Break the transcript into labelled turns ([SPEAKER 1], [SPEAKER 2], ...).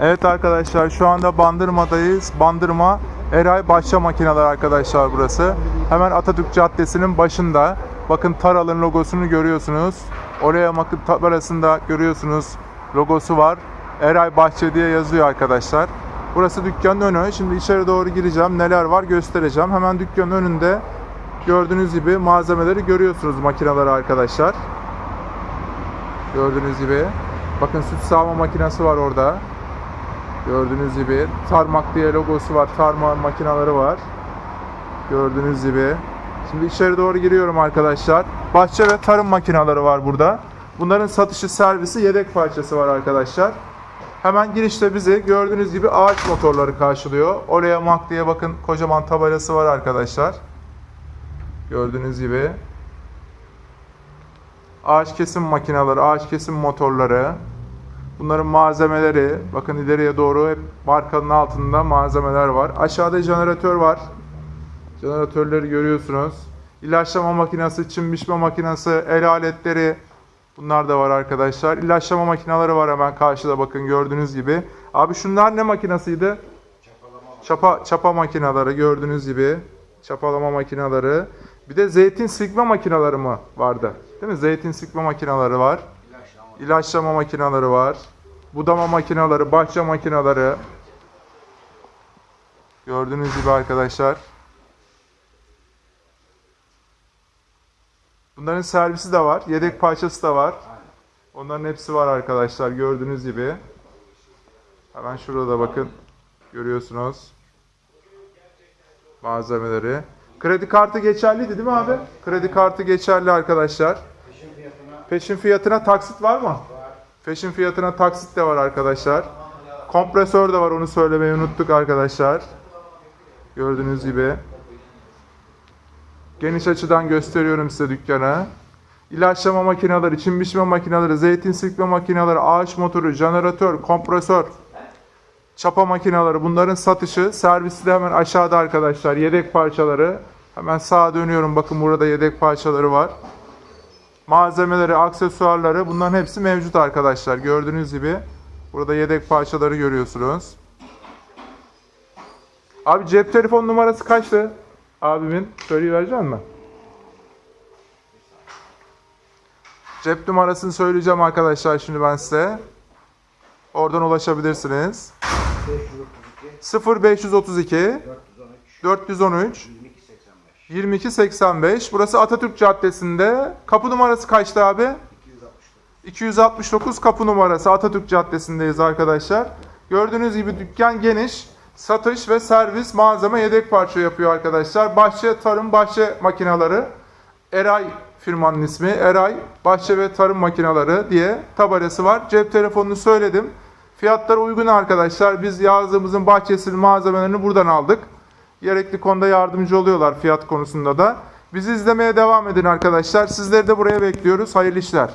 [SPEAKER 1] Evet arkadaşlar şu anda Bandırma'dayız. Bandırma Eray Başça Makineler arkadaşlar burası. Hemen Atatürk Caddesi'nin başında. Bakın Taral'ın logosunu görüyorsunuz. Oraya bakın tabelasında görüyorsunuz logosu var. Eray Bahçe diye yazıyor arkadaşlar. Burası dükkanın önü. Şimdi içeri doğru gireceğim. Neler var göstereceğim. Hemen dükkanın önünde gördüğünüz gibi malzemeleri görüyorsunuz makineleri arkadaşlar. Gördüğünüz gibi. Bakın süt sağma makinesi var orada. Gördüğünüz gibi. Tarmak diye logosu var. Tarma makineleri var. Gördüğünüz gibi. Şimdi içeri doğru giriyorum arkadaşlar. Bahçe ve tarım makineleri var burada. Bunların satışı, servisi, yedek parçası var arkadaşlar. Hemen girişte bizi gördüğünüz gibi ağaç motorları karşılıyor. Oraya Mak diye bakın kocaman tabelası var arkadaşlar. Gördüğünüz gibi. Ağaç kesim makineleri, ağaç kesim motorları. Bunların malzemeleri, bakın ileriye doğru hep markanın altında malzemeler var. Aşağıda jeneratör var. Jeneratörleri görüyorsunuz. İlaçlama makinesi, çim biçme makinesi, el aletleri bunlar da var arkadaşlar. İlaçlama makineleri var hemen karşıda bakın gördüğünüz gibi. Abi şunlar ne makinesiydi? Çapa, çapa makineleri gördüğünüz gibi. Çapalama makineleri. Bir de zeytin sıkma makineleri mi vardı? Değil mi? Zeytin sıkma makineleri var. İlaçlama makineleri var. Budama makineleri, bahçe makineleri. Gördüğünüz gibi arkadaşlar. Bunların servisi de var. Yedek parçası da var. Onların hepsi var arkadaşlar. Gördüğünüz gibi. Hemen şurada bakın. Görüyorsunuz. Malzemeleri. Kredi kartı geçerliydi değil mi abi? Kredi kartı geçerli arkadaşlar. Peşin fiyatına taksit var mı? Peşin fiyatına taksit de var arkadaşlar. Kompresör de var onu söylemeyi unuttuk arkadaşlar. Gördüğünüz gibi. Geniş açıdan gösteriyorum size dükkanı. İlaçlama makineleri, çim biçme makineleri, zeytin sıkma makineleri, ağaç motoru, jeneratör, kompresör, çapa makineleri bunların satışı, servisi de hemen aşağıda arkadaşlar. Yedek parçaları. Hemen sağa dönüyorum. Bakın burada yedek parçaları var malzemeleri, aksesuarları bunların hepsi mevcut arkadaşlar. Gördüğünüz gibi burada yedek parçaları görüyorsunuz. Abi cep telefon numarası kaçtı? Abimin söyleyiverecek mi? Cep numarasını söyleyeceğim arkadaşlar şimdi ben size. Oradan ulaşabilirsiniz. 0532 413 2285. Burası Atatürk Caddesi'nde. Kapı numarası kaçtı abi? 269 kapı numarası Atatürk Caddesi'ndeyiz arkadaşlar. Gördüğünüz gibi dükkan geniş. Satış ve servis malzeme yedek parça yapıyor arkadaşlar. Bahçe Tarım Bahçe Makineleri. Eray firmanın ismi. Eray Bahçe ve Tarım Makineleri diye tabelası var. Cep telefonunu söyledim. Fiyatları uygun arkadaşlar. Biz yazdığımızın bahçesinin malzemelerini buradan aldık. Gerekli konuda yardımcı oluyorlar fiyat konusunda da. Bizi izlemeye devam edin arkadaşlar. Sizleri de buraya bekliyoruz. Hayırlı işler.